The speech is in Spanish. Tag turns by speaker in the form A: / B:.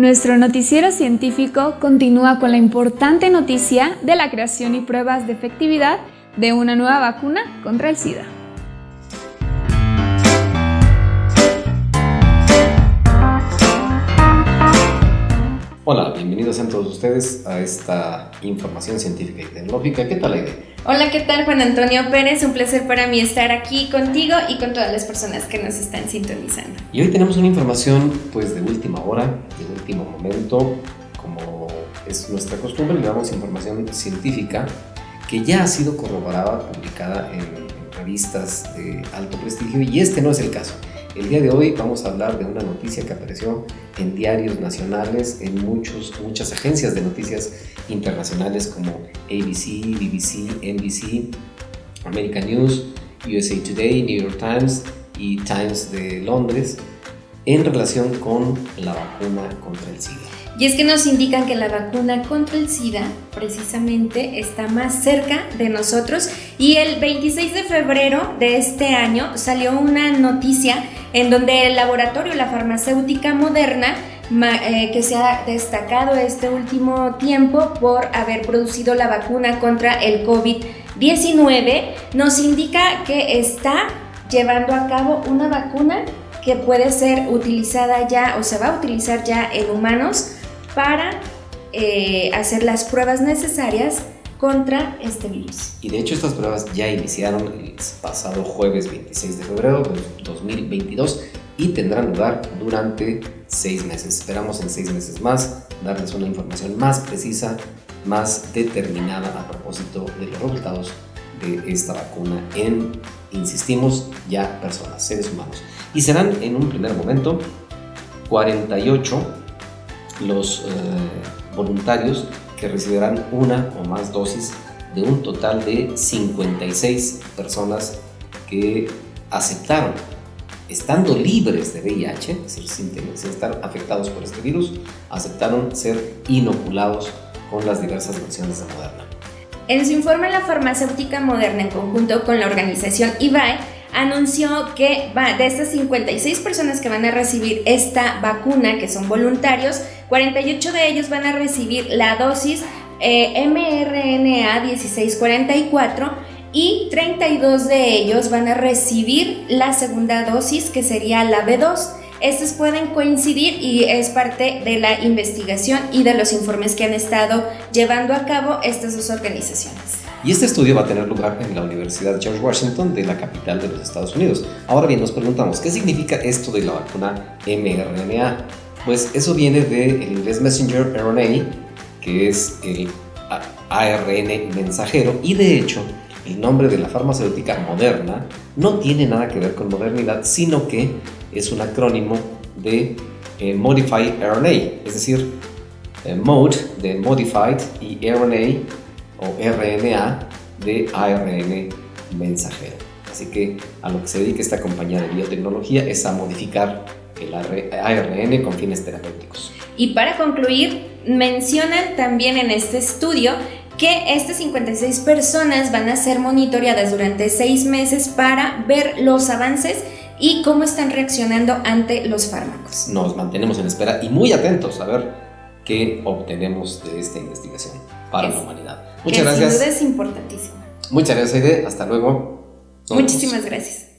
A: Nuestro noticiero científico continúa con la importante noticia de la creación y pruebas de efectividad de una nueva vacuna contra el SIDA.
B: Bienvenidos a todos ustedes a esta información científica y tecnológica. ¿Qué tal, Aide?
C: Hola, ¿qué tal Juan Antonio Pérez? Un placer para mí estar aquí contigo y con todas las personas que nos están sintonizando.
B: Y hoy tenemos una información pues de última hora, de último momento, como es nuestra costumbre, le damos información científica que ya ha sido corroborada, publicada en revistas de alto prestigio y este no es el caso. El día de hoy vamos a hablar de una noticia que apareció en diarios nacionales, en muchos, muchas agencias de noticias internacionales como ABC, BBC, NBC, American News, USA Today, New York Times y Times de Londres en relación con la vacuna contra el SIDA.
C: Y es que nos indican que la vacuna contra el SIDA precisamente está más cerca de nosotros y el 26 de febrero de este año salió una noticia en donde el laboratorio, la farmacéutica moderna, eh, que se ha destacado este último tiempo por haber producido la vacuna contra el COVID-19, nos indica que está llevando a cabo una vacuna que puede ser utilizada ya o se va a utilizar ya en humanos para eh, hacer las pruebas necesarias contra este virus.
B: Y de hecho estas pruebas ya iniciaron el pasado jueves 26 de febrero de 2022 y tendrán lugar durante seis meses. Esperamos en seis meses más darles una información más precisa, más determinada a propósito de los resultados de esta vacuna en, insistimos, ya personas, seres humanos. Y serán en un primer momento 48 los eh, voluntarios que recibirán una o más dosis de un total de 56 personas que aceptaron, estando libres de VIH, es decir, sin, estar afectados por este virus, aceptaron ser inoculados con las diversas versiones de Moderna.
C: En su informe, la farmacéutica Moderna, en conjunto con la organización IBAE, anunció que de estas 56 personas que van a recibir esta vacuna, que son voluntarios, 48 de ellos van a recibir la dosis eh, mRNA 1644 y 32 de ellos van a recibir la segunda dosis, que sería la B2. Estos pueden coincidir y es parte de la investigación y de los informes que han estado llevando a cabo estas dos organizaciones.
B: Y este estudio va a tener lugar en la Universidad George Washington de la capital de los Estados Unidos. Ahora bien, nos preguntamos, ¿qué significa esto de la vacuna mRNA? Pues eso viene del inglés Messenger RNA, que es el ARN mensajero, y de hecho, el nombre de la farmacéutica moderna no tiene nada que ver con modernidad, sino que es un acrónimo de eh, Modified RNA, es decir, eh, Mode de Modified y RNA o RNA de ARN mensajero. Así que a lo que se dedica esta compañía de biotecnología es a modificar el ARN con fines terapéuticos.
C: Y para concluir, mencionan también en este estudio que estas 56 personas van a ser monitoreadas durante seis meses para ver los avances y cómo están reaccionando ante los fármacos.
B: Nos mantenemos en espera y muy atentos a ver qué obtenemos de esta investigación para la humanidad.
C: Muchas gracias. Sin duda es importantísimo.
B: Muchas gracias, Aide. Hasta luego.
C: Muchísimas gracias.